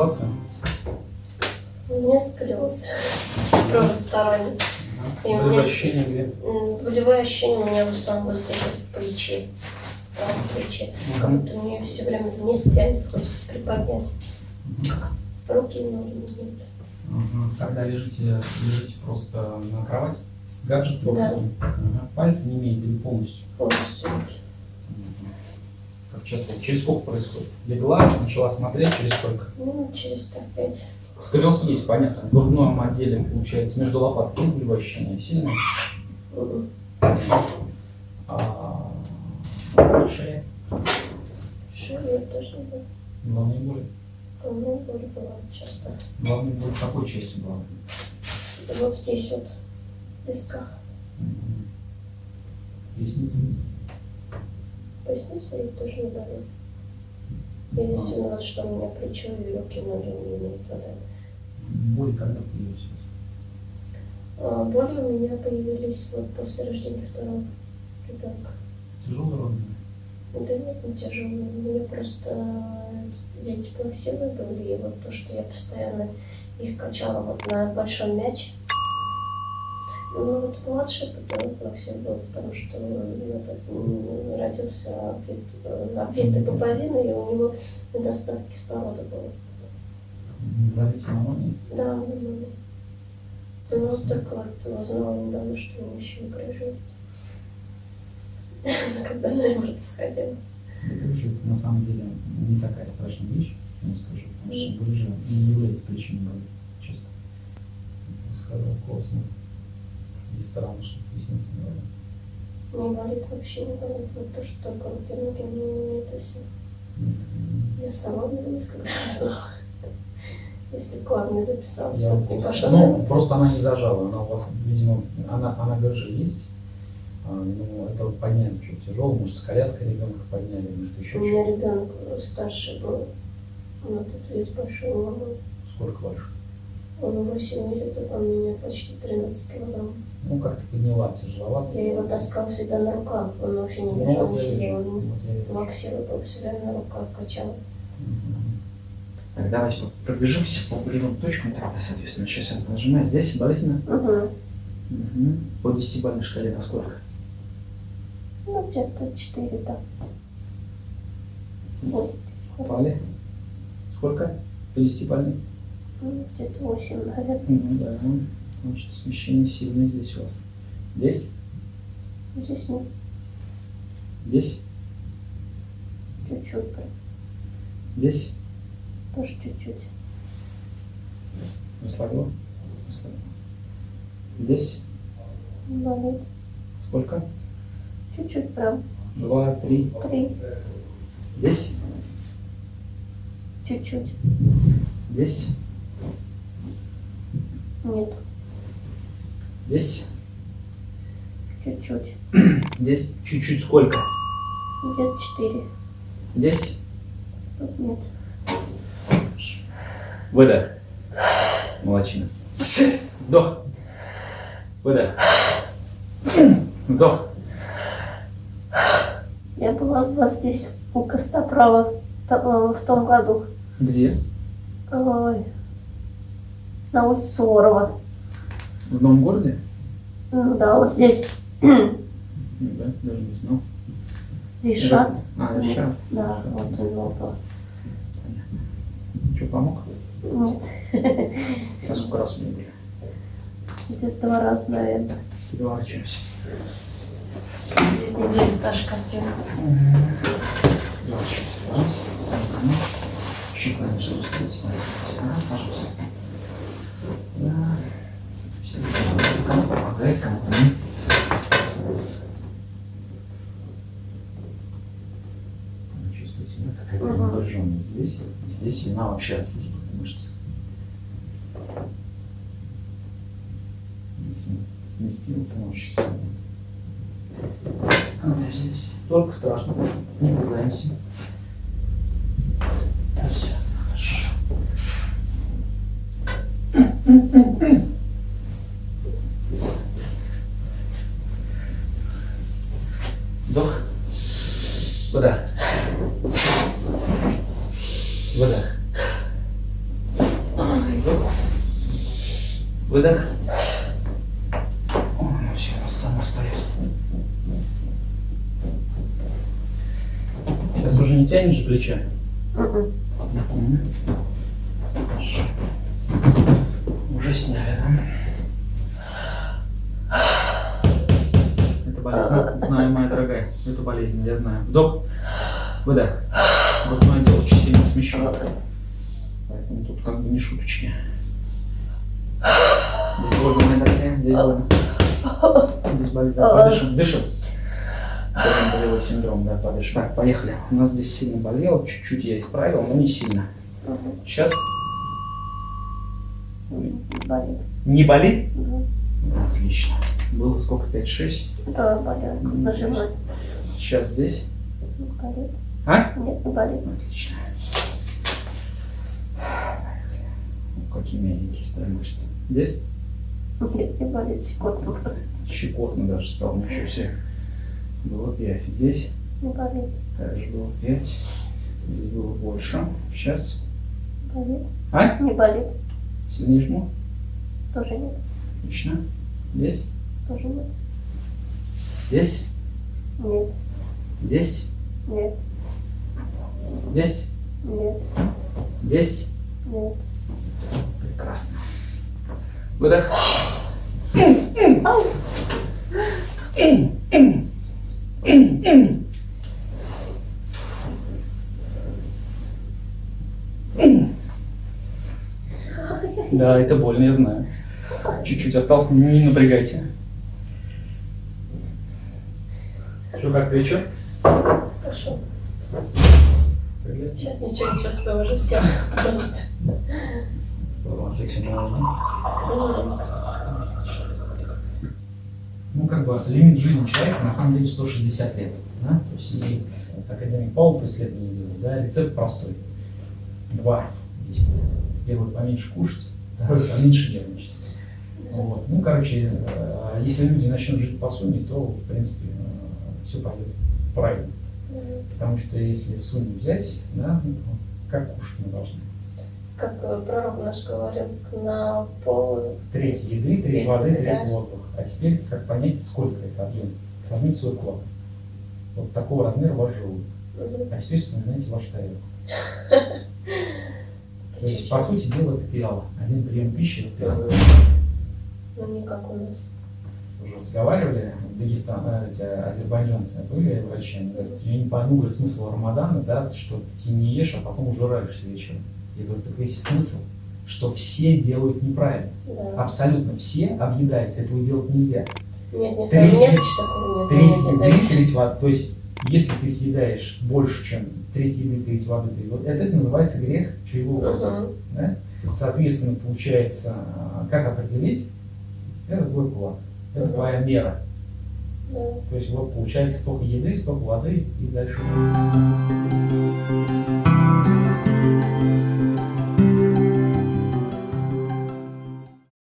ситуацию? У меня сколиоз правосторонний. И у Болевые меня ощущения где? болевое ощущение у меня в основном вот здесь в плече, в правом плече. Как Мгм. будто мне все время вниз тянет, хочется приподнять. Руки и ноги не идут. Ага. Когда лежите, лежите просто на кровати с гаджетом? Да. Ага. Пальцы не имеют или полностью? Полностью руки. Мгм. Как часто? Через сколько происходит? Легла, начала смотреть, через сколько? Минут через так пять. Сколиоз есть, понятно. В грудном отделе, получается, между лопатками есть болевое ощущение сильное? М. А, шея, Шею тоже не было. головные боли. Головная боль была часто. Головные боли в какой части головы? Вот здесь вот, в висках. Мгм. Ресницы? Поясница и тоже не болит. Единственное, вот что у меня плечо и руки, ноги не имеют воды. Боли когда вас? А боли у меня появились вот после рождения второго ребенка. Тяжелые роды? Да нет, не тяжелые. У меня просто дети плаксивые были, и вот то, что я постоянно их качала вот на большом мяче. Ну вот младший потом плаксив был, потому что он родился обвит, э, пуповиной, и у него недостаток кислорода был. Развитие аммония? Да, нормально. Ну, вот только вот узнала недавно, что у меня еще грыжа есть. Когда на это сходила. Грыжа на самом деле не такая страшная вещь, я вам скажу, потому что грыжа не является причиной боли, честно. Сказал космос. И странно, что ресницы не болят. Не болит вообще, не болит. Вот то, что только руки, ноги, мне это все. Мгм. Я сама удивилась, когда узнала. Если к вам не записалась, Я то не пошла. ну, просто она не зажала, она у вас, видимо, она, она грыжа есть, а, ну, это подняли что тяжело, может, с коляской ребенка подняли, может, еще У меня что ребенок старший был. Он этот вес большой ломал. Сколько больше? Он 8 месяцев, он у меня почти 13 килограмм. Ну как ты подняла, тяжеловато? Я его таскал всегда на руках, он вообще не лежал, ну, не сидел. Он вот был все время на руках, качал. Угу. Так, давайте пробежимся по болевым точкам тогда, соответственно. Сейчас я нажимаю здесь, болезненно. Угу. Угу. По десятибалльной шкале на сколько? Ну, где-то 4, да. Вот. Упали. Сколько? По десятибалльной? Где-то 8, наверное. Ну, да. Значит, смещение сильное здесь у вас. Здесь? Здесь нет, Здесь? чуть-чуть, прям. Здесь? тоже чуть-чуть. Расслабила? Расслабила. Здесь? Болит. Сколько? Чуть-чуть прям. Два, три. Три, Здесь? чуть-чуть. Здесь? Нет, Здесь? чуть-чуть. Здесь? Чуть-чуть сколько? Где-то 4. Здесь? Тут нет. Выдох. Молодчина. Вдох. Выдох. Вдох. Я была у вас здесь у Костоправа в то- в том году. Где? Ой. На улице Суворова. В новом городе? Ну да, вот здесь Ну Да, даже не знал. Решат. А, решат. Да, вот у него был. Что, помог? Нет, А сколько раз у меня были? где-то два раза, наверное. Переворачиваемся. Через неделю та же картина. Переворачиваемся. Ага. Чуть пониже спуститься. Ага, пожалуйста. Здесь. Здесь она вообще отсутствует мышцы. Сместился очень сильно. А только страшно. Не пугаемся. Выдох. О, ну все, само встает. Сейчас уже не тянешь? Мгм. Мгм. Хорошо. Уже сняли, да? Это болезнь. Знаю, моя дорогая. Это болезнь, я знаю. Вдох. Выдох. Вот мое дело очень сильно смещен. Поэтому тут как бы не шуточки. Здесь больно, моя дорогая. Здесь болит. Да, подышим, дышим. Болевой синдром, да, подышим. Так, поехали. У нас здесь сильно болело. Чуть-чуть я исправил, но не сильно. Сейчас Болит. не болит? Да. Отлично. Было сколько? 5-6. Да, болит. Нажимать. Сейчас здесь. Болит. А? Нет, не болит. Отлично. Ну, Какие мягенькие стали мышцы. Здесь Нет, не болит. Щекотно просто. щекотно даже стало. Ничего себе. Было 5. Здесь Не болит. также было 5. Здесь было больше. Сейчас. Болит. А? Не болит. Сильнее жму. Тоже нет. Отлично. Здесь. Тоже нет. Здесь. Нет. Здесь. Нет. Здесь. Нет. Здесь. Нет. Прекрасно. Выдох. Да, это больно, я знаю. Чуть-чуть осталось, не напрягайте. Что, как плечо? Хорошо. Сейчас ничего не чувствую уже все. Просто. Ну, как бы лимит жизни человека на самом деле 160 лет. Да? То есть и вот академик Павлов исследование делает, да, рецепт простой. Два действия. Первый поменьше кушать, второй поменьше нервничать. Вот. Ну, короче, э, если люди начнут жить по сумме, то, в принципе, все пойдет правильно. Потому что если в сумме взять, да, ну, как кушать мы должны? Как э, пророк наш говорил, на пол... Треть еды, треть воды, треть воздух. А теперь как понять, сколько это объем? Сравнить свой вклад. Вот такого размера ваш желудок. А теперь вспоминайте ваш тарелку. То есть, по сути дела, это пиала. Один прием пищи – это пиала. Ну, не как у нас. Уже разговаривали, Дагестан, э, эти азербайджанцы были врачи, они говорят, я не пойму, говорит, смысл Рамадана, да, что ты не ешь, а потом ужираешься вечером. Я говорю, так весь смысл, что все делают неправильно. Да. Абсолютно все объедаются, этого делать нельзя. Нет, не знаю, нет нет. Треть еды, треть воды. То есть, если ты съедаешь больше, чем треть еды, треть воды, треть воды, это называется грех чревоугодия. Мгм. Да? Соответственно, получается, как определить? Это твой вклад, это Мгм. твоя мера. Да. То есть вот получается столько еды, столько воды и дальше.